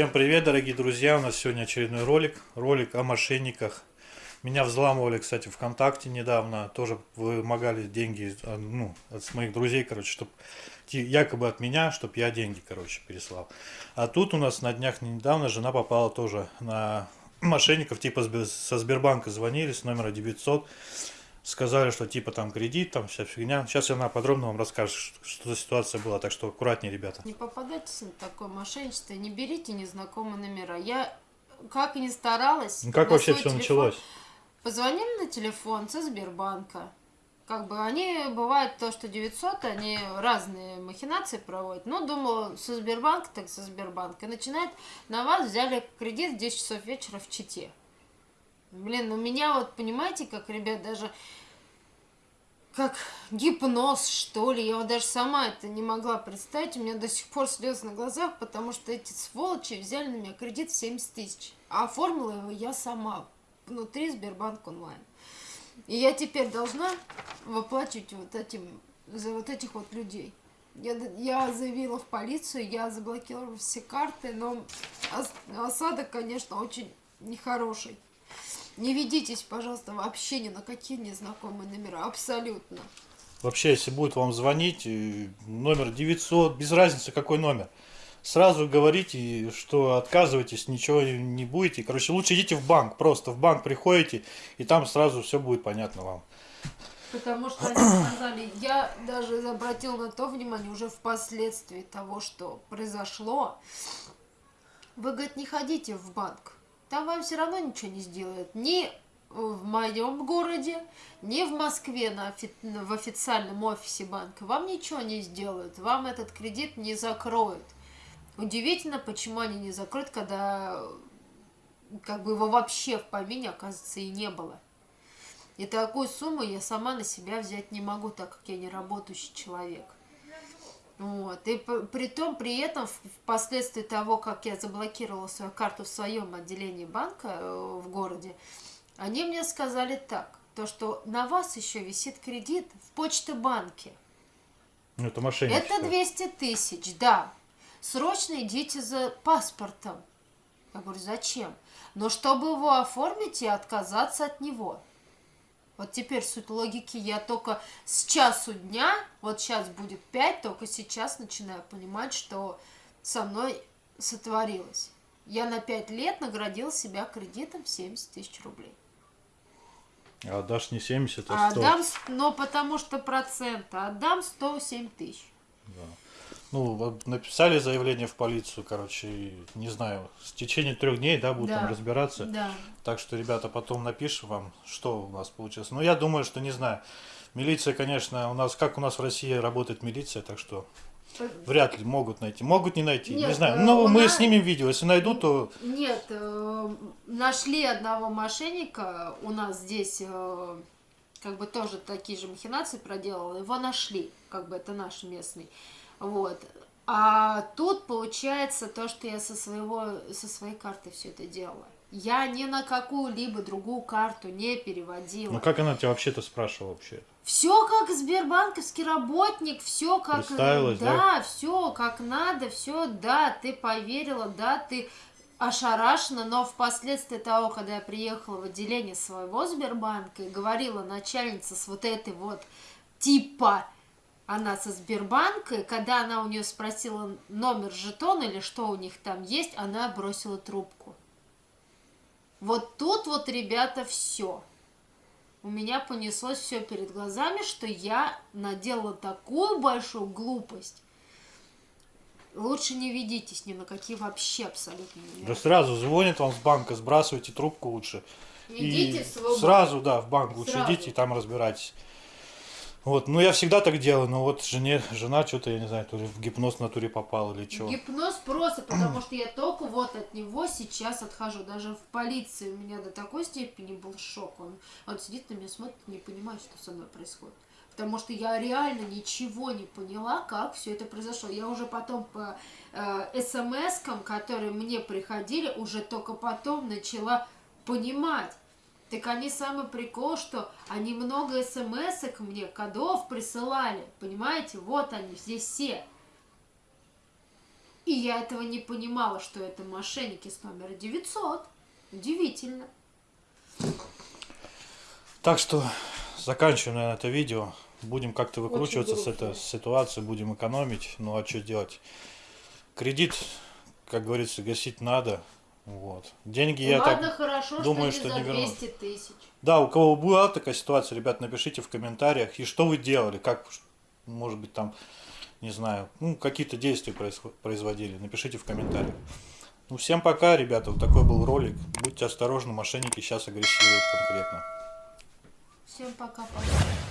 Всем привет, дорогие друзья! У нас сегодня очередной ролик. Ролик о мошенниках. Меня взламывали, кстати, ВКонтакте недавно. Тоже вымогали деньги а, ну, от моих друзей, короче, чтобы якобы от меня, чтобы я деньги, короче, переслал. А тут у нас на днях недавно жена попала тоже на мошенников, типа со Сбербанка звонили с номера 900 сказали, что типа там кредит, там вся фигня. Сейчас она подробно вам расскажет, что за ситуация была, так что аккуратнее, ребята. Не попадайтесь на такое мошенничество, не берите незнакомые номера. Я как и не старалась. Ну, как вообще все телефон, началось? Позвонили на телефон со Сбербанка. Как бы они, бывает то, что 900, они разные махинации проводят. Ну, думала, со Сбербанка, так со Сбербанка. И начинает, на вас взяли кредит в 10 часов вечера в Чите. Блин, ну меня вот, понимаете, как, ребят, даже как гипноз, что ли. Я вот даже сама это не могла представить. У меня до сих пор слезы на глазах, потому что эти сволочи взяли на меня кредит в 70 тысяч. А оформила его я сама внутри Сбербанк онлайн. И я теперь должна выплачивать вот этим, за вот этих вот людей. Я, я заявила в полицию, я заблокировала все карты, но осадок, конечно, очень нехороший. Не ведитесь, пожалуйста, вообще ни на какие незнакомые номера, абсолютно. Вообще, если будет вам звонить, э, номер 900, без разницы какой номер, сразу говорите, что отказываетесь, ничего не будете. Короче, лучше идите в банк, просто в банк приходите, и там сразу все будет понятно вам. Потому что они сказали, я даже обратил на то внимание уже впоследствии того, что произошло. Вы, говорит, не ходите в банк там вам все равно ничего не сделают. Ни в моем городе, ни в Москве на офи в официальном офисе банка вам ничего не сделают. Вам этот кредит не закроют. Удивительно, почему они не закроют, когда как бы его вообще в помине, оказывается, и не было. И такую сумму я сама на себя взять не могу, так как я не работающий человек. Вот. И при том, при этом, впоследствии того, как я заблокировала свою карту в своем отделении банка э, в городе, они мне сказали так, то, что на вас еще висит кредит в почте-банке. Ну, это мошенничество. Это 200 тысяч, да. Срочно идите за паспортом. Я говорю, зачем? Но чтобы его оформить и отказаться от него. Вот теперь суть логики я только с часу дня, вот сейчас будет 5, только сейчас начинаю понимать, что со мной сотворилось. Я на 5 лет наградил себя кредитом в 70 тысяч рублей. А отдашь не 70, а 100? Отдам, но потому что проценты. Отдам 107 тысяч. Да ну, написали заявление в полицию, короче, не знаю, в течение трех дней, да, будут да. там разбираться. Да. Так что, ребята, потом напишем вам, что у нас получилось. Но я думаю, что, не знаю, милиция, конечно, у нас, как у нас в России работает милиция, так что вряд ли могут найти. Могут не найти, Нет, не знаю. Э, Но мы нас... снимем видео, если найдут, то... Нет, э, нашли одного мошенника у нас здесь э, как бы тоже такие же махинации проделал, его нашли, как бы это наш местный. Вот. А тут получается то, что я со, своего, со своей карты все это делала. Я ни на какую-либо другую карту не переводила. Ну как она тебя вообще-то спрашивала вообще? Все как сбербанковский работник, все как... да, да? все как надо, все, да, ты поверила, да, ты ошарашена, но впоследствии того, когда я приехала в отделение своего Сбербанка и говорила начальница с вот этой вот типа она со Сбербанка, когда она у нее спросила номер жетона или что у них там есть, она бросила трубку. Вот тут вот, ребята, все. У меня понеслось все перед глазами, что я наделала такую большую глупость. Лучше не ведитесь ни на какие вообще абсолютно. Да сразу звонит вам с банка, сбрасывайте трубку лучше. Идите и в свой Сразу, да, в банк лучше сразу. идите и там разбирайтесь. Вот, ну я всегда так делаю, но вот жене, жена что-то, я не знаю, то ли в гипноз в натуре попал или что. Гипноз просто, потому что я только вот от него сейчас отхожу. Даже в полиции у меня до такой степени был шок. Он, он сидит на меня, смотрит, не понимает, что со мной происходит. Потому что я реально ничего не поняла, как все это произошло. Я уже потом по э, смс-кам, которые мне приходили, уже только потом начала понимать так они самый прикол, что они много смс мне, кодов присылали. Понимаете? Вот они, здесь все. И я этого не понимала, что это мошенники с номера 900. Удивительно. Так что заканчиваем, наверное, это видео. Будем как-то выкручиваться с этой ситуации, будем экономить. Ну а что делать? Кредит, как говорится, гасить надо. Вот. Деньги я Ладно, так... хорошо, думаю, что что не вернут. 200 тысяч. Да, у кого была такая ситуация, ребят, напишите в комментариях. И что вы делали, как, может быть, там, не знаю, ну, какие-то действия производили. Напишите в комментариях. Ну, всем пока, ребята. Вот такой был ролик. Будьте осторожны, мошенники сейчас агрессируют конкретно. Всем пока-пока.